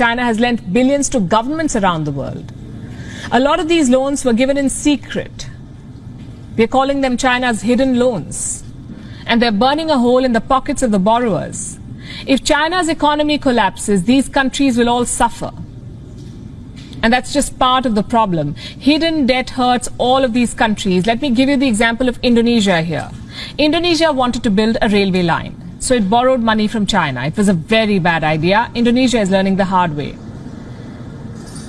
China has lent billions to governments around the world. A lot of these loans were given in secret. We're calling them China's hidden loans. And they're burning a hole in the pockets of the borrowers. If China's economy collapses, these countries will all suffer. And that's just part of the problem. Hidden debt hurts all of these countries. Let me give you the example of Indonesia here. Indonesia wanted to build a railway line. So it borrowed money from China. It was a very bad idea. Indonesia is learning the hard way.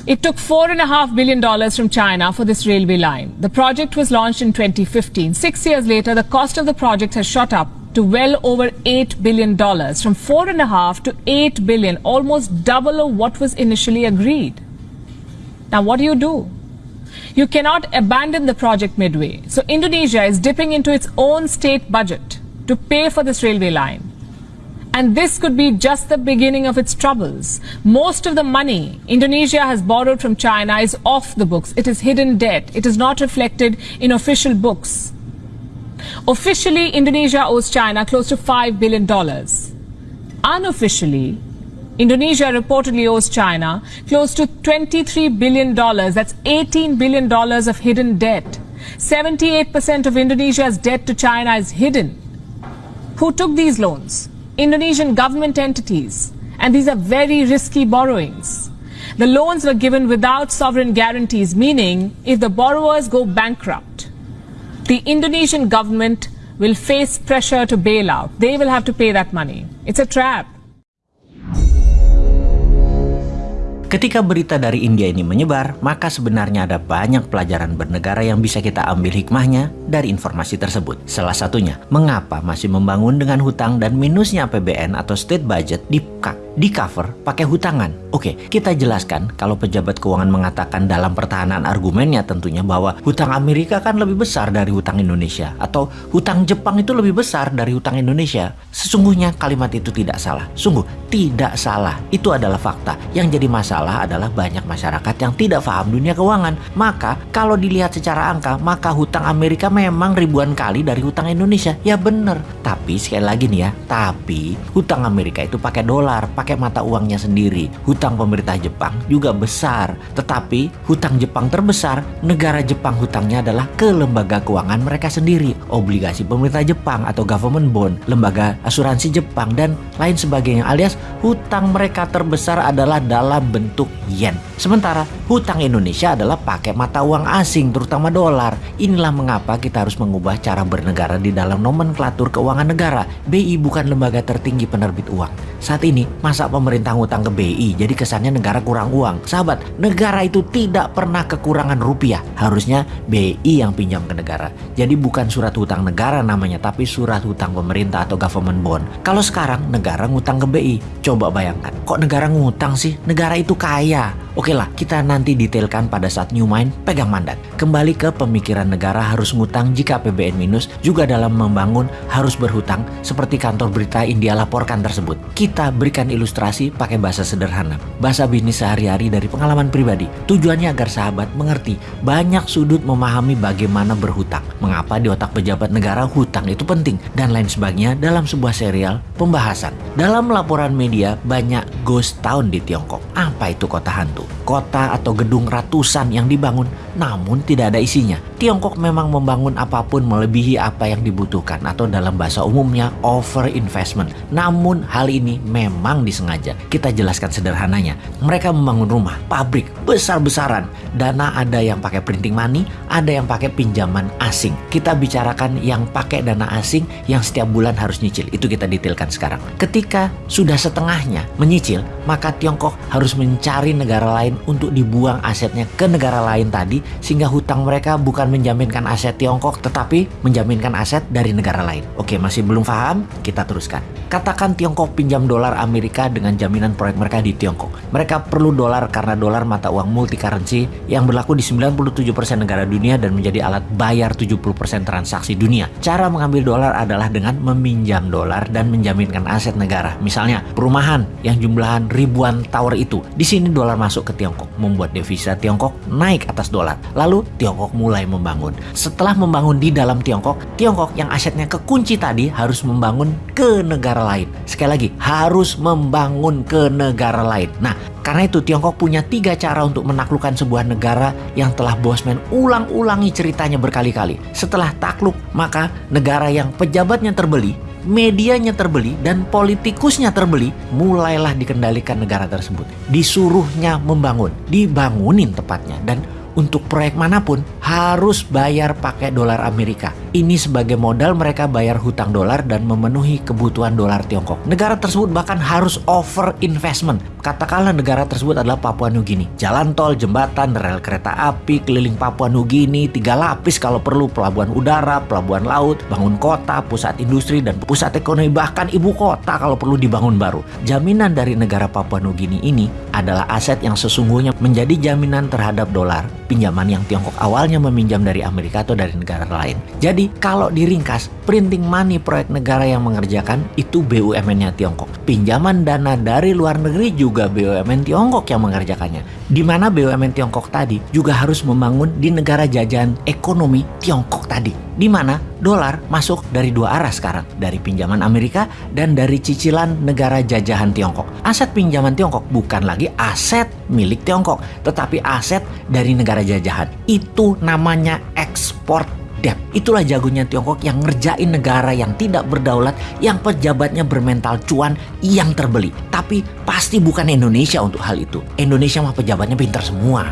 It took $4.5 billion from China for this railway line. The project was launched in 2015. Six years later, the cost of the project has shot up to well over $8 billion, from $4.5 to 8 billion, almost double of what was initially agreed. Now, what do you do? You cannot abandon the project midway. So Indonesia is dipping into its own state budget to pay for this railway line. And this could be just the beginning of its troubles. Most of the money Indonesia has borrowed from China is off the books. It is hidden debt. It is not reflected in official books. Officially, Indonesia owes China close to $5 billion. Unofficially, Indonesia reportedly owes China close to $23 billion. That's $18 billion of hidden debt. 78% of Indonesia's debt to China is hidden. Who took these loans? Indonesian government entities. And these are very risky borrowings. The loans were given without sovereign guarantees, meaning if the borrowers go bankrupt, the Indonesian government will face pressure to bail out. They will have to pay that money. It's a trap. Ketika berita dari India ini menyebar, maka sebenarnya ada banyak pelajaran bernegara yang bisa kita ambil hikmahnya dari informasi tersebut. Salah satunya, mengapa masih membangun dengan hutang dan minusnya APBN atau state budget di di cover pakai hutangan. Oke, kita jelaskan kalau pejabat keuangan mengatakan dalam pertahanan argumennya tentunya bahwa hutang Amerika kan lebih besar dari hutang Indonesia atau hutang Jepang itu lebih besar dari hutang Indonesia. Sesungguhnya kalimat itu tidak salah. Sungguh tidak salah. Itu adalah fakta. Yang jadi masalah adalah banyak masyarakat yang tidak paham dunia keuangan. Maka kalau dilihat secara angka, maka hutang Amerika memang ribuan kali dari hutang Indonesia. Ya bener. Tapi sekali lagi nih ya, tapi hutang Amerika itu pakai dolar, pakai mata uangnya sendiri. Hutang pemerintah Jepang juga besar, tetapi hutang Jepang terbesar, negara Jepang hutangnya adalah ke lembaga keuangan mereka sendiri, obligasi pemerintah Jepang atau government bond, lembaga asuransi Jepang dan lain sebagainya alias hutang mereka terbesar adalah dalam bentuk yen. Sementara hutang Indonesia adalah pakai mata uang asing terutama dolar. Inilah mengapa kita harus mengubah cara bernegara di dalam nomenklatur keuangan negara. BI bukan lembaga tertinggi penerbit uang. Saat ini Masa pemerintah ngutang ke BI jadi kesannya negara kurang uang. Sahabat, negara itu tidak pernah kekurangan rupiah. Harusnya BI yang pinjam ke negara. Jadi bukan surat hutang negara namanya, tapi surat hutang pemerintah atau government bond. Kalau sekarang negara ngutang ke BI, coba bayangkan. Kok negara ngutang sih? Negara itu kaya. Oke lah, kita nanti detailkan pada saat New Mind pegang mandat. Kembali ke pemikiran negara harus ngutang jika PBN minus, juga dalam membangun harus berhutang seperti kantor berita India laporkan tersebut. Kita berikan ilustrasi pakai bahasa sederhana. Bahasa bisnis sehari-hari dari pengalaman pribadi. Tujuannya agar sahabat mengerti banyak sudut memahami bagaimana berhutang. Mengapa di otak pejabat negara hutang itu penting. Dan lain sebagainya dalam sebuah serial pembahasan. Dalam laporan media banyak ghost town di Tiongkok. Apa itu kota hantu? Kota atau gedung ratusan yang dibangun namun tidak ada isinya. Tiongkok memang membangun apa pun melebihi apa yang dibutuhkan atau dalam bahasa umumnya over investment. Namun hal ini memang disengaja. Kita jelaskan sederhananya. Mereka membangun rumah, pabrik besar-besaran. Dana ada yang pakai printing money, ada yang pakai pinjaman asing. Kita bicarakan yang pakai dana asing yang setiap bulan harus nyicil. Itu kita detailkan sekarang. Ketika sudah setengahnya menyicil, maka Tiongkok harus mencari negara lain untuk dibuang asetnya ke negara lain tadi sehingga hutang mereka bukan menjaminkan aset Tiongkok tetapi menjaminkan aset dari negara lain. Oke, masih belum paham? Kita teruskan. Katakan Tiongkok pinjam dolar Amerika dengan jaminan proyek mereka di Tiongkok. Mereka perlu dolar karena dolar mata uang multi currency yang berlaku di 97% negara dunia dan menjadi alat bayar 70% transaksi dunia. Cara mengambil dolar adalah dengan meminjam dolar dan menjaminkan aset negara. Misalnya, perumahan yang jumlahan ribuan tower itu. Di sini dolar masuk ke Tiongkok, membuat devisa Tiongkok naik atas dolar. Lalu Tiongkok mulai membangun. Setelah membangun di dalam Tiongkok, Tiongkok yang asetnya kekunci tadi harus membangun ke negara lain. Sekali lagi, harus membangun ke negara lain. Nah, karena itu Tiongkok punya tiga cara untuk menaklukkan sebuah negara yang telah Bosman ulang-ulangi ceritanya berkali-kali. Setelah takluk, maka negara yang pejabatnya terbeli medianya terbeli dan politikusnya terbeli, mulailah dikendalikan negara tersebut. Disuruhnya membangun, dibangunin tepatnya dan untuk proyek mana pun harus bayar pakai dolar Amerika. Ini sebagai modal mereka bayar hutang dolar dan memenuhi kebutuhan dolar Tiongkok. Negara tersebut bahkan harus over investment. Katakanlah negara tersebut adalah Papua Nugini. Jalan tol, jembatan, rel kereta api, keliling Papua Nugini, tiga lapis kalau perlu, pelabuhan udara, pelabuhan laut, bangun kota, pusat industri, dan pusat ekonomi, bahkan ibu kota kalau perlu dibangun baru. Jaminan dari negara Papua Nugini ini adalah aset yang sesungguhnya menjadi jaminan terhadap dolar pinjaman yang Tiongkok awalnya meminjam dari Amerika atau dari negara lain. Jadi jadi kalau diringkas, printing money proyek negara yang mengerjakan itu BUMN-nya Tiongkok. Pinjaman dana dari luar negeri juga BUMN Tiongkok yang mengerjakannya. Di mana BUMN Tiongkok tadi juga harus membangun di negara jajahan ekonomi Tiongkok tadi. Di mana dolar masuk dari dua arah sekarang, dari pinjaman Amerika dan dari cicilan negara jajahan Tiongkok. Aset pinjaman Tiongkok bukan lagi aset milik Tiongkok, tetapi aset dari negara jajahan. Itu namanya ekspor debt. Itulah jagonya Tiongkok yang ngerjain negara yang tidak berdaulat, yang pejabatnya bermental cuan, yang terbeli. Tapi pasti bukan Indonesia untuk hal itu. Indonesia mah pejabatnya pintar semua.